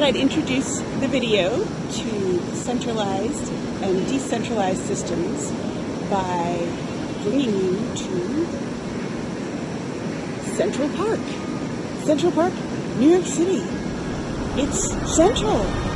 thought I'd introduce the video to centralized and decentralized systems by bringing you to Central Park. Central Park, New York City. It's central.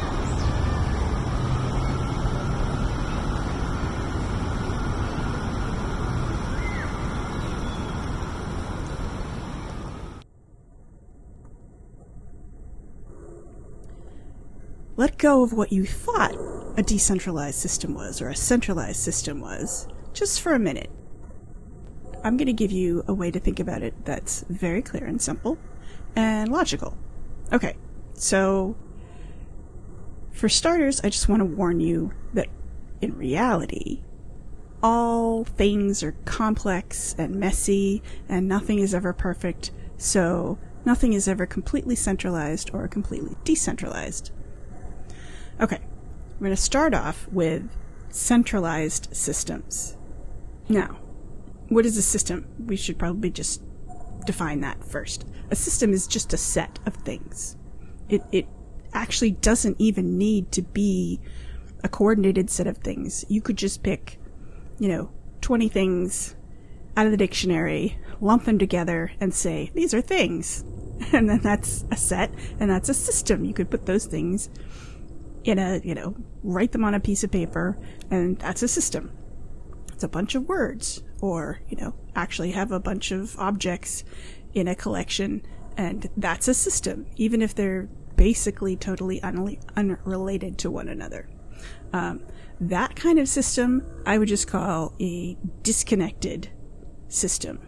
Let go of what you thought a decentralized system was or a centralized system was just for a minute. I'm going to give you a way to think about it that's very clear and simple and logical. Okay, so for starters, I just want to warn you that in reality, all things are complex and messy and nothing is ever perfect, so nothing is ever completely centralized or completely decentralized. Okay, we're going to start off with centralized systems. Now, what is a system? We should probably just define that first. A system is just a set of things. It, it actually doesn't even need to be a coordinated set of things. You could just pick, you know, 20 things out of the dictionary, lump them together, and say, these are things. And then that's a set, and that's a system. You could put those things in a, you know, write them on a piece of paper, and that's a system. It's a bunch of words, or, you know, actually have a bunch of objects in a collection, and that's a system, even if they're basically totally un- unrelated to one another. Um, that kind of system I would just call a disconnected system,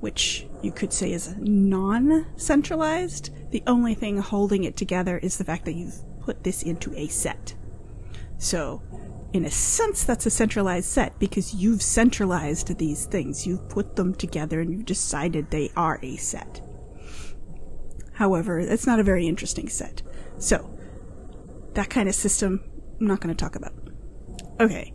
which you could say is non centralized. The only thing holding it together is the fact that you've put this into a set. So, in a sense, that's a centralized set because you've centralized these things. You've put them together and you've decided they are a set. However, it's not a very interesting set. So, that kind of system, I'm not going to talk about. Okay.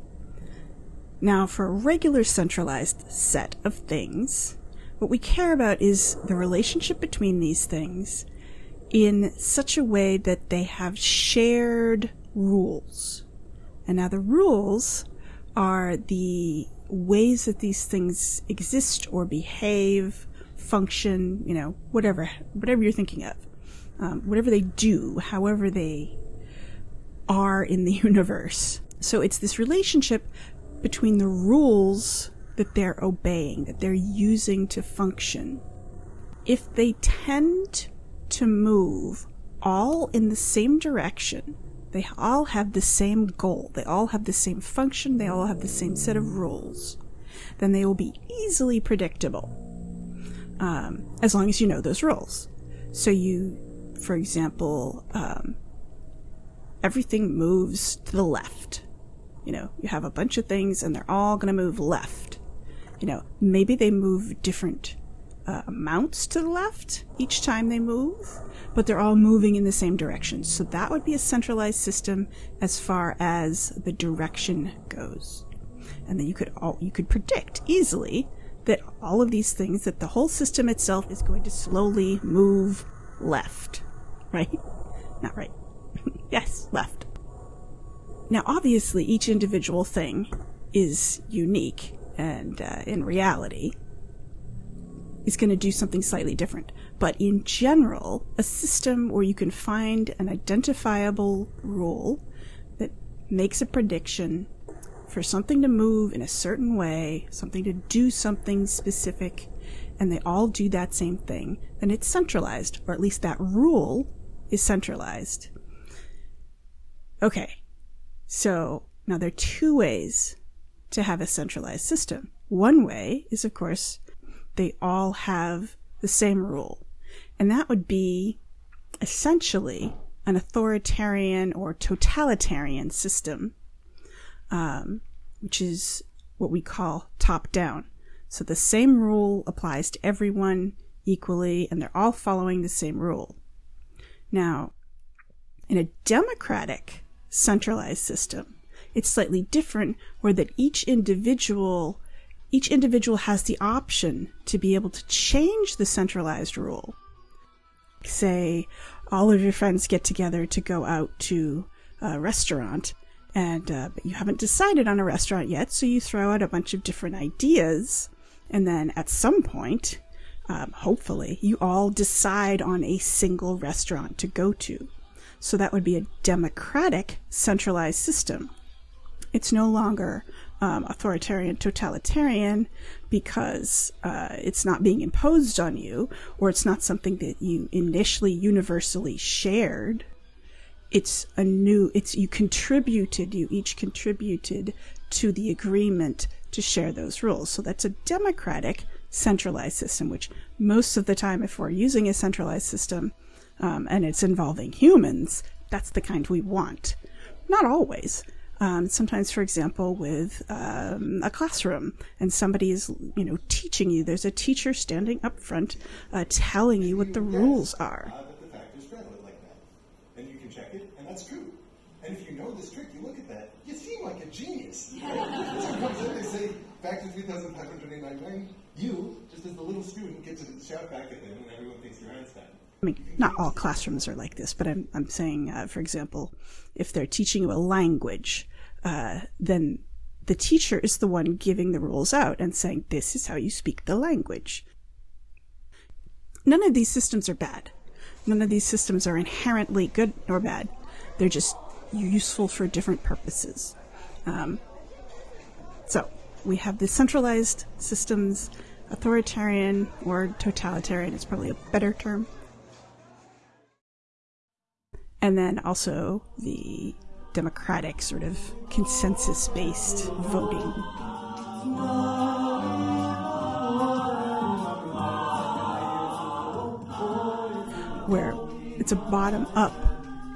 Now, for a regular centralized set of things, what we care about is the relationship between these things in such a way that they have shared rules. And now the rules are the ways that these things exist or behave, function, you know, whatever, whatever you're thinking of. Um, whatever they do, however they are in the universe. So it's this relationship between the rules that they're obeying, that they're using to function. If they tend to move all in the same direction. They all have the same goal. They all have the same function. They all have the same set of rules. Then they will be easily predictable. Um, as long as you know those rules. So you, for example, um, everything moves to the left. You know, you have a bunch of things and they're all going to move left. You know, maybe they move different uh, amounts to the left each time they move, but they're all moving in the same direction. So that would be a centralized system as far as the direction goes. And then you could all, you could predict easily that all of these things, that the whole system itself is going to slowly move left. Right? Not right. yes, left. Now, obviously, each individual thing is unique and uh, in reality is going to do something slightly different. But in general, a system where you can find an identifiable rule that makes a prediction for something to move in a certain way, something to do something specific, and they all do that same thing, then it's centralized, or at least that rule is centralized. Okay, so now there are two ways to have a centralized system. One way is, of course, they all have the same rule. And that would be essentially an authoritarian or totalitarian system, um, which is what we call top down. So the same rule applies to everyone equally, and they're all following the same rule. Now, in a democratic centralized system, it's slightly different where that each individual each individual has the option to be able to change the centralized rule. Say, all of your friends get together to go out to a restaurant, and uh, you haven't decided on a restaurant yet, so you throw out a bunch of different ideas, and then at some point, um, hopefully, you all decide on a single restaurant to go to. So that would be a democratic, centralized system. It's no longer um, authoritarian, totalitarian because uh, it's not being imposed on you or it's not something that you initially universally shared. It's a new, it's you contributed, you each contributed to the agreement to share those rules. So that's a democratic, centralized system, which most of the time, if we're using a centralized system um, and it's involving humans, that's the kind we want. Not always. Um, sometimes, for example, with um, a classroom and somebody is, you know, teaching you. There's a teacher standing up front uh, telling you what the rules are. Uh, the fact is like that. And you can check it, and that's true. And if you know this trick, you look at that, you seem like a genius. Right? so comes in, they say, factor 3,589, you, just as the little student, get to shout back at them, and everyone thinks you're Einstein. I mean, not all classrooms are like this, but I'm, I'm saying, uh, for example, if they're teaching you a language, uh, then the teacher is the one giving the rules out and saying, this is how you speak the language. None of these systems are bad. None of these systems are inherently good or bad. They're just useful for different purposes. Um, so we have the centralized systems, authoritarian or totalitarian is probably a better term. And then also the democratic sort of consensus based voting. Where it's a bottom up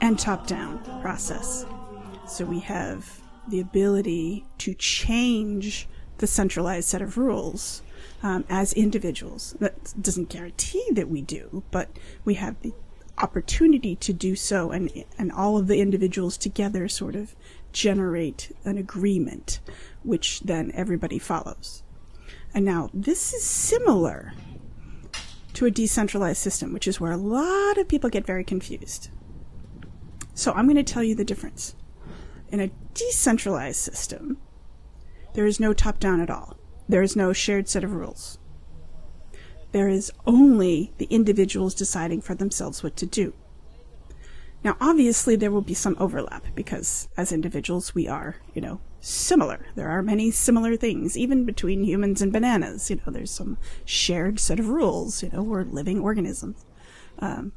and top down process. So we have the ability to change the centralized set of rules um, as individuals. That doesn't guarantee that we do, but we have the opportunity to do so, and and all of the individuals together sort of generate an agreement, which then everybody follows. And now this is similar to a decentralized system, which is where a lot of people get very confused. So I'm going to tell you the difference. In a decentralized system, there is no top down at all. There is no shared set of rules. There is only the individuals deciding for themselves what to do. Now, obviously, there will be some overlap because as individuals, we are, you know, similar. There are many similar things, even between humans and bananas. You know, there's some shared set of rules. You know, we're living organisms um,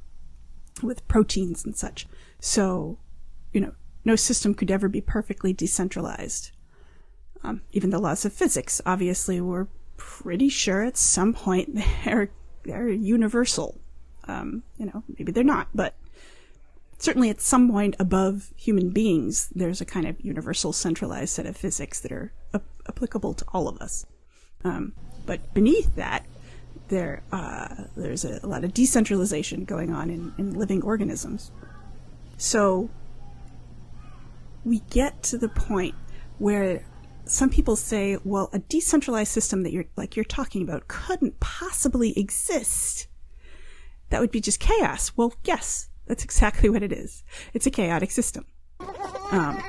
with proteins and such. So, you know, no system could ever be perfectly decentralized. Um, even the laws of physics, obviously, we're pretty sure at some point they're they're universal. Um, you know, maybe they're not, but certainly at some point above human beings, there's a kind of universal centralized set of physics that are ap- applicable to all of us. Um, but beneath that, there uh, there's a, a lot of decentralization going on in, in living organisms. So we get to the point where some people say, well, a decentralized system that you're like you're talking about couldn't possibly exist. That would be just chaos. Well, yes, that's exactly what it is. It's a chaotic system. Um,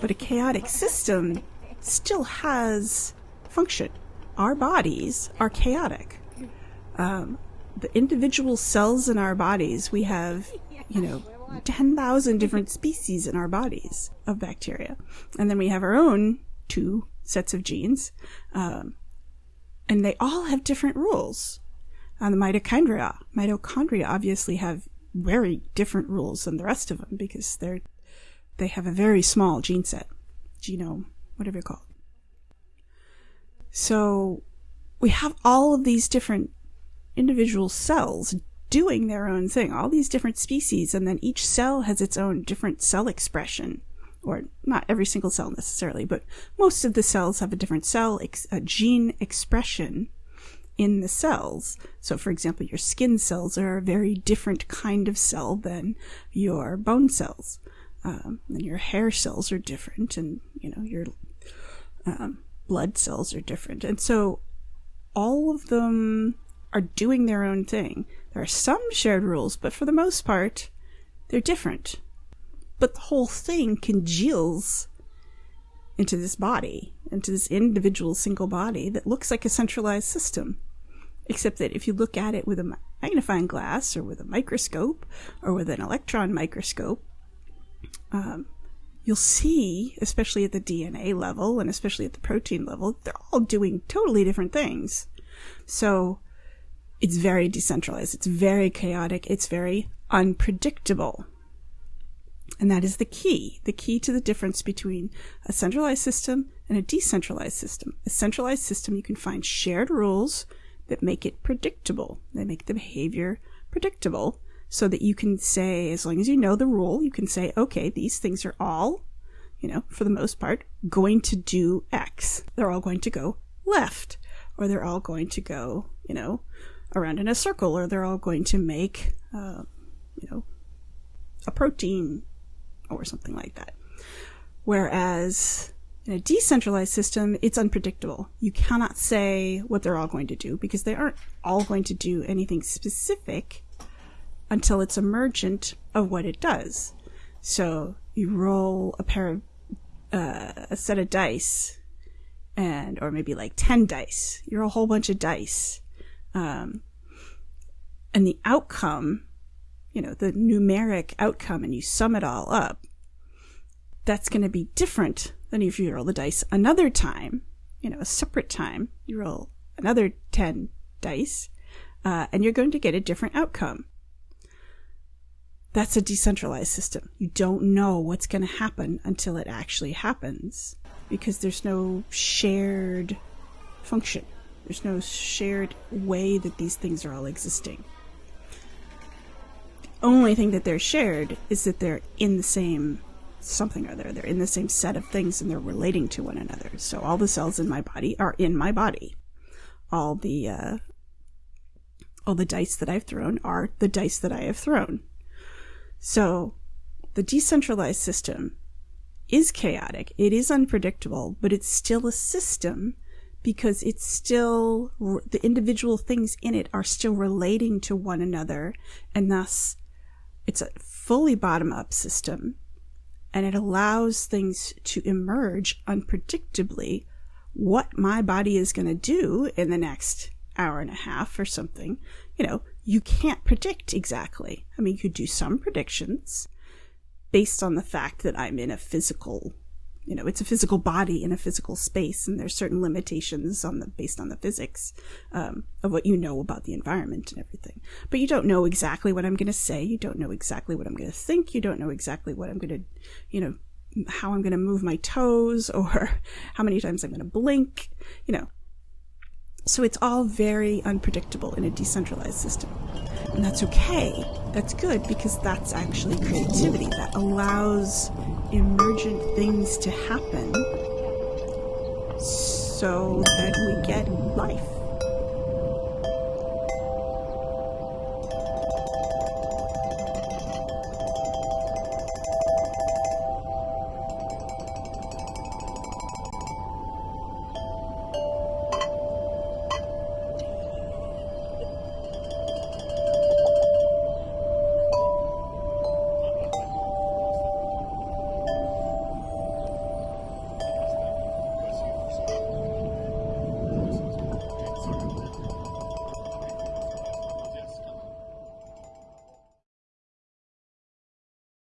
but a chaotic system still has function. Our bodies are chaotic. Um, the individual cells in our bodies, we have, you know, 10,000 different species in our bodies of bacteria. And then we have our own two sets of genes. Um, and they all have different rules. On the mitochondria, mitochondria obviously have very different rules than the rest of them because they're they have a very small gene set, genome, whatever you call it. So we have all of these different individual cells doing their own thing, all these different species, and then each cell has its own different cell expression. Or not every single cell necessarily, but most of the cells have a different cell, a gene expression in the cells. So, for example, your skin cells are a very different kind of cell than your bone cells. Um, and your hair cells are different, and you know your um, blood cells are different, and so all of them are doing their own thing. There are some shared rules, but for the most part, They're different. But the whole thing congeals into this body, into this individual single body that looks like a centralized system. Except that if you look at it with a magnifying glass or with a microscope or with an electron microscope, um, you'll see, especially at the DNA level and especially at the protein level, they're all doing totally different things. So it's very decentralized. It's very chaotic. It's very unpredictable. And that is the key, the key to the difference between a centralized system and a decentralized system. A centralized system, you can find shared rules that make it predictable. They make the behavior predictable so that you can say, as long as you know the rule, you can say, okay, these things are all, you know, for the most part, going to do X. They're all going to go left, or they're all going to go, you know, around in a circle, or they're all going to make, uh, you know, a protein or something like that. Whereas in a decentralized system, it's unpredictable. You cannot say what they're all going to do because they aren't all going to do anything specific until it's emergent of what it does. So you roll a pair of uh, a set of dice, and or maybe like ten dice. You're a whole bunch of dice, um, and the outcome, you know, the numeric outcome, and you sum it all up. That's going to be different than if you roll the dice another time, you know, a separate time. You roll another ten dice, uh, and you're going to get a different outcome. That's a decentralized system. You don't know what's going to happen until it actually happens because there's no shared function. There's no shared way that these things are all existing. Only thing that they're shared is that they're in the same something or other. They're in the same set of things and they're relating to one another. So all the cells in my body are in my body. All the uh, all the dice that I've thrown are the dice that I have thrown. So the decentralized system is chaotic, it is unpredictable, but it's still a system because it's still the individual things in it are still relating to one another and thus it's a fully bottom up system and it allows things to emerge unpredictably what my body is going to do in the next hour and a half or something you know you can't predict exactly. I mean, you could do some predictions based on the fact that I'm in a physical, you know, it's a physical body in a physical space, and there's certain limitations on the based on the physics um, of what you know about the environment and everything. But you don't know exactly what I'm going to say. You don't know exactly what I'm going to think. You don't know exactly what I'm going to, you know, how I'm going to move my toes or how many times I'm going to blink. You know, so it's all very unpredictable in a decentralized system. And that's okay. That's good because that's actually creativity. That allows emergent things to happen so that we get life.